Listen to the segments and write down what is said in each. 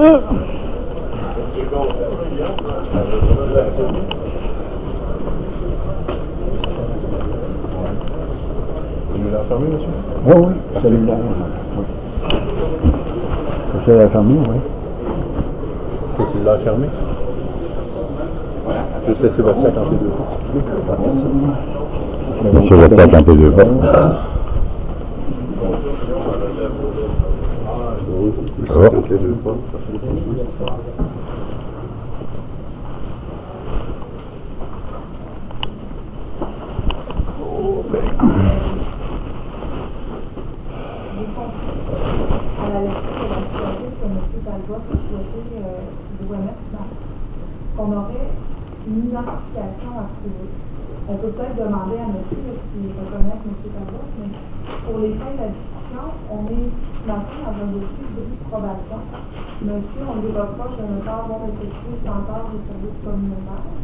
Il l'a fermé, monsieur? Oui, oui, celui-là. Oui. Celui-là fermé, oui. Qu'est-ce qu'il l'a fermé Juste laisser votre sac en P2. Merci. Sur le sac en P2. Dans- qu'on aurait une identification à trouver. On peut peut-être demander à M. s'il reconnaît M. Talbot, mais pour les fins de la on est maintenant dans un dossier de probation. Monsieur, on lui reproche de ne pas avoir effectué sans tard des services communautaires.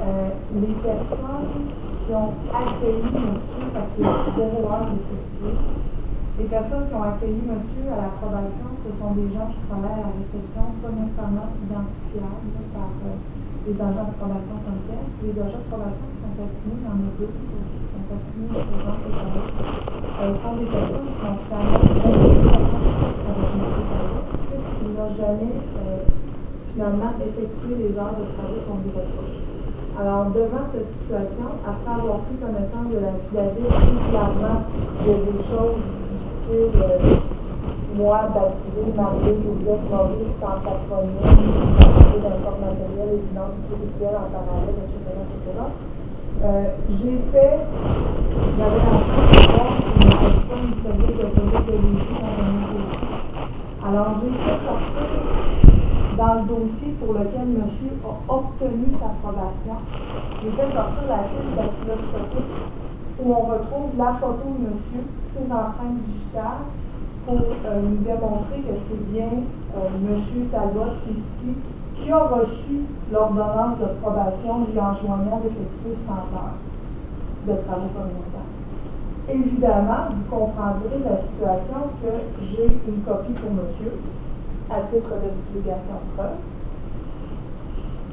Euh, les personnes qui ont accueilli monsieur, parce qu'il zéro heure d'effectuer, les personnes qui ont accueilli monsieur à l'approbation, ce sont des gens qui travaillent à la réception, pas nécessairement identifiables par euh, les agents de probation comme tels. Les agents de probation sont assignés dans nos deux, euh, jamais euh, finalement effectué les heures de travail qu'on lui reproche. Alors, devant cette situation, après avoir pris connaissance de la fiabilité, clairement, il y a des choses difficiles. euh, moi, baptisé, marié, Joseph, Maurice, en patronyme, baptisé d'un corps matériel, évidence spirituelle en parallèle, etc. Euh, j'ai fait, j'avais de voir une personne service de police de Lévis dans un dossier. Alors, j'ai fait sortir dans le dossier pour lequel monsieur a obtenu sa probation, j'ai fait sortir la fiche dactyloscopique où on retrouve la photo de monsieur, ses empreintes digitales, pour euh, nous démontrer que c'est bien euh, monsieur Talbot ici qui a reçu l'ordonnance de probation lui enjoignant d'effectuer 100 heures de travaux communautaires. Évidemment, vous comprendrez la situation que j'ai une copie pour monsieur à titre de divulgation de preuve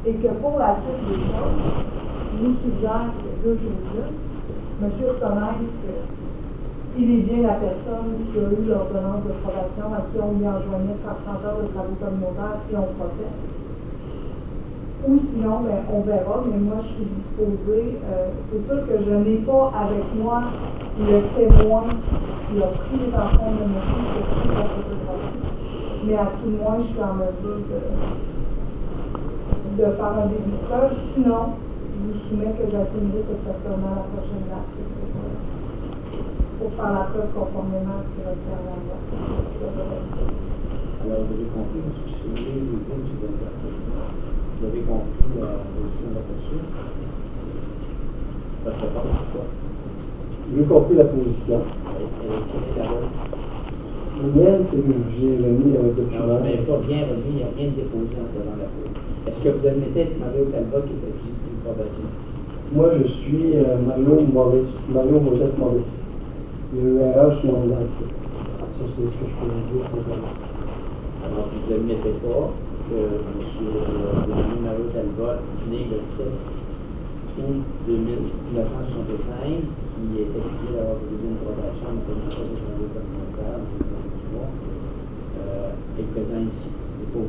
et que pour la suite des choses, je vous suggère que deux choses monsieur reconnaisse qu'il est bien la personne qui a eu l'ordonnance de probation à qui on lui enjoignait 30 heures de travaux communautaires si on procède. Ou sinon, ben, on verra, mais moi je suis disposée. euh, c'est sûr que je n'ai pas avec moi le témoin qui a pris les enfants de monsieur qui a pris la. Mais à tout le moins, je suis en mesure de, de faire un début de preuve. Sinon, je vous soumets que j'attendrai cette personne à la prochaine date pour, faire la preuve conformément à ce qui va faire la. Alors, vous avez compris, Vous avez compris la position de la poursuite Ça fait pas quoi J'ai compris la position. Est. Le mien, c'est que j'ai remis avec le Non, mais pas bien remis, il n'y a rien de déposé en devant la cour. Est-ce que vous admettez que Mario Talbot qui était juste une probation Moi, je suis euh, Mario Maurice, Mario Joseph Maurice. J'ai eu erreur sur mon identité. Ça, c'est ce que je peux vous dire. Alors, vous n'admettez pas que M. Mario Talbot, né le 7 août 1965, qui est accusé d'avoir posé une probation en commission de travaux communautaires, euh, est présent ici, pas vous.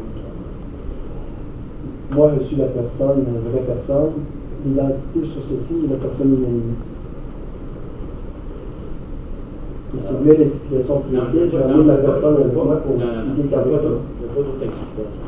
Moi, je suis la personne, la vraie personne. L'identité sur ceci est la personne inanimée. Et si vous voulez l'explication précise, j'ai amené la personne avec moi pour expliquer d'autre explication.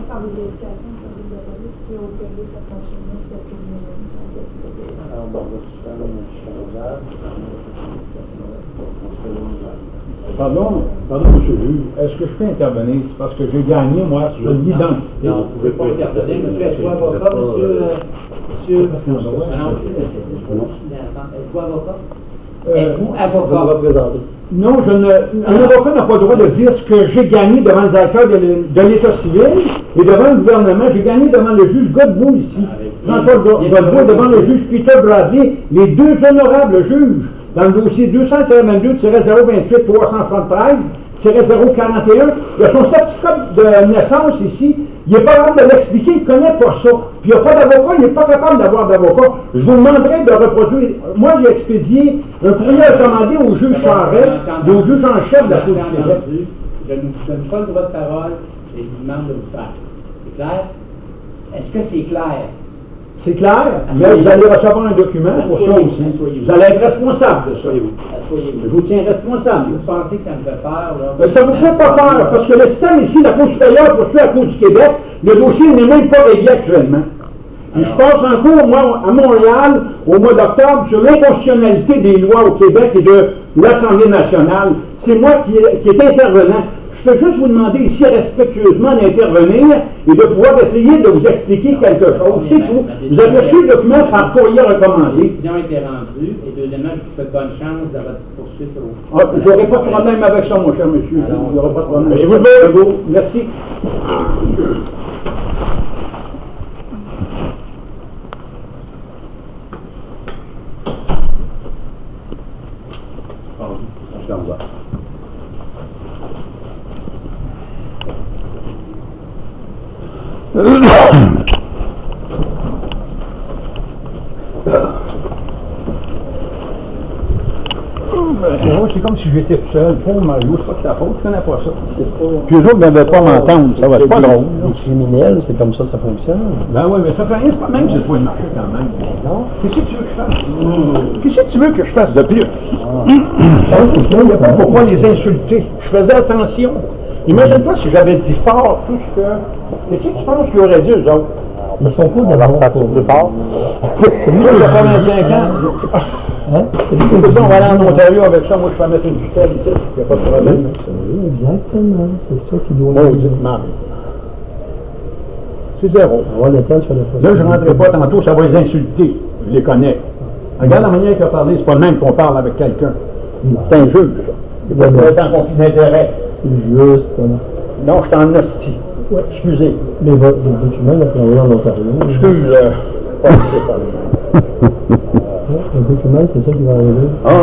Pardon, pardon, monsieur le juge, est-ce que je peux intervenir? C'est parce que j'ai gagné, moi, sur l'identité. Non, vous ne pouvez pas intervenir, monsieur. Est-ce que avocat, monsieur, euh, monsieur monsieur. Ah Êtes-vous avocat? Euh, Êtes-vous avocat? Non, je ne, un avocat n'a pas le droit de dire ce que j'ai gagné devant le directeur de l'É- de l'État civil et devant le gouvernement. J'ai gagné devant le juge Godbout ici, Jean-Paul Go- Godbout, devant le juge Peter Bradley, les deux honorables juges, dans le dossier 222-368-041, il a son certificat de naissance ici, il n'est pas capable de l'expliquer, il ne connaît pas ça. Puis il n'y a pas d'avocat, il n'est pas capable d'avoir d'avocat. Je vous demanderai de reproduire. Moi, j'ai expédié un courrier recommandé au juge Charest, et au juge en chef de la Cour du Québec. Je ne vous donne pas le droit de parole et je vous demande de vous faire. C'est clair? Est-ce que c'est clair? C'est clair, mais vous allez recevoir un document pour ça aussi. Vous allez être responsable de ça. Je vous tiens responsable. Vous pensez que ça me fait peur, là? Mais ça ne vous fait pas peur, parce que le système ici, la Cour supérieure poursuit la Cour du Québec, le dossier n'est même pas réglé actuellement. Puis je passe en cours, moi, à Montréal, au mois d'octobre, sur l'inconstitutionnalité des lois au Québec et de l'Assemblée nationale. C'est moi qui, qui est intervenant. Je peux juste vous demander ici respectueusement d'intervenir et de pouvoir essayer de vous expliquer quelque chose. C'est tout. Vous avez reçu le document par courrier La recommandé. décision a été rendue et deuxièmement, je vous souhaite bonne chance dans votre poursuite au. Ah, J'aurai pas de problème avec ça, mon cher monsieur. Alors, Il n'y aura pas de problème. Et vous le Merci. Je t'en vais. C'est comme si j'étais tout seul. Pauvre Mario, c'est pas de ta faute, tu connais pas ça. Puis eux autres ne devaient pas m'entendre, ça va, c'est pas drôle. Les criminels, c'est comme ça ça fonctionne. Ben oui, mais ça fait rien, c'est pas même que j'ai trouvé le marché quand même. Non. Qu'est-ce que tu veux que je fasse? Qu'est-ce que tu veux que je fasse de plus? Ah, n'y a pas pourquoi les insulter. Je faisais attention. Imagine-toi si j'avais dit fort tout ce que. Qu'est-ce que tu penses qu'ils auraient dit, eux autres? Ils sont cool d'avoir pas plus fort. Celui qui a 85 ans. Hein? On va aller en Ontario avec ça, moi je vais mettre une tutelle ici, il n'y a pas de problème. Exactement. C'est ça qui doit. Mauditement. C'est zéro. De Là, je ne rentrerai pas tantôt, ça va les insulter. Je les connais. Regarde la manière qu'il a parlé, c'est pas le même qu'on parle avec quelqu'un. C'est un juge. Il être en conflit d'intérêt. Juste. Non, je suis en hostie. Ouais, excusez. Mais votre le document, il a travaillé en Ontario. Excuse, euh, pas le- document, c'est ça qui va arriver? Ah, en ah,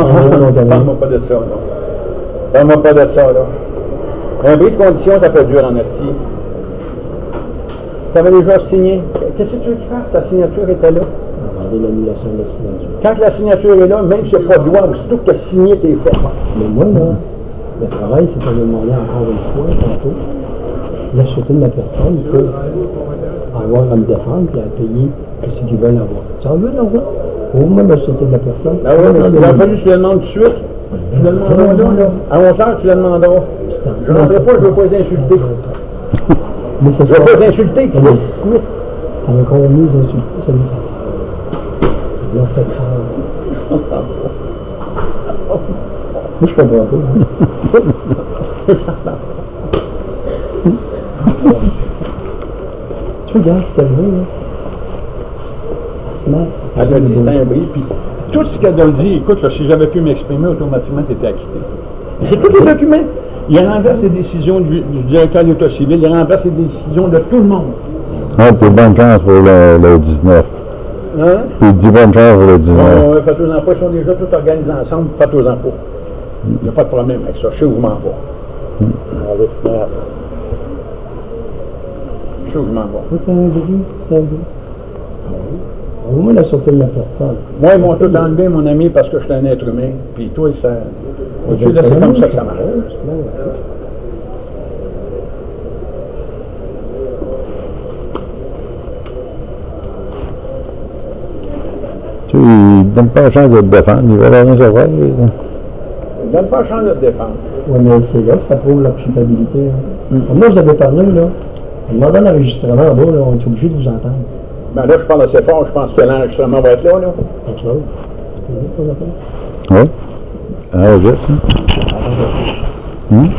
Ontario. parle-moi pas de ça, là. Parle-moi pas de ça, là. Un bris de condition, ça peut durer en hostie. Tu avais déjà signé? Qu'est-ce que tu veux fasse? Ta signature était là. Demander l'annulation de la signature. Quand la signature est là, même s'il n'y a pas de loi, aussitôt que tu as signé, t'es fait. Mais moi, là, le travail, c'est de demander encore une fois, tantôt, la sûreté de ma personne pour avoir à me défendre et à payer ce qu'ils veulent avoir. Tu en veux l'argent? Au moins la sûreté de la personne. Ah oui, mais il a fallu que tu le demandes tout de suite. Tu le demanderas. À 11 heures, tu le demanderas. Je ne pas, je ne veux pas les insulter. Mais Je ça ne veux pas les insulter, Ça va- Chris. ça va encore mieux insulter, ça lui fait. Ils l'ont fait faire. Moi, je comprends pas. tu regardes ce qu'elle veut, là? Smart. Elle a dit c'était un bris, puis tout ce qu'elle a dit, écoute, là, si j'avais pu m'exprimer, automatiquement, tu étais acquitté. C'est tous les documents. Il renverse les décisions du, du directeur de l'État civil, il renverse les décisions de tout le monde. Ouais, puis bonne chance pour le, le 19. Hein? Puis dis bonne chance pour le 19. Bon, euh, faites-aux-en pas, ils sont déjà tous organisés ensemble, pas. Il n'y a pas de problème avec ça, je sais où je m'en vais. Je sais où je m'en vais. Au moins la la personne. Moi, ils m'ont tout enlevé, mon ami, parce que je suis un être humain. Puis toi, ça. C'est comme ça que ça marche. Tu sais, il donne pas la chance de te défendre, il va rien savoir. Donne pas chance de te défendre. Oui, mais c'est là que ça prouve la culpabilité. hein. Moi, vous avez parlé, là. En demandant l'enregistrement en bas, là, on est obligé de vous entendre. Ben là, je parle assez fort, je pense que l'enregistrement va être là, là. Oui. Ah, juste, hein. Hum?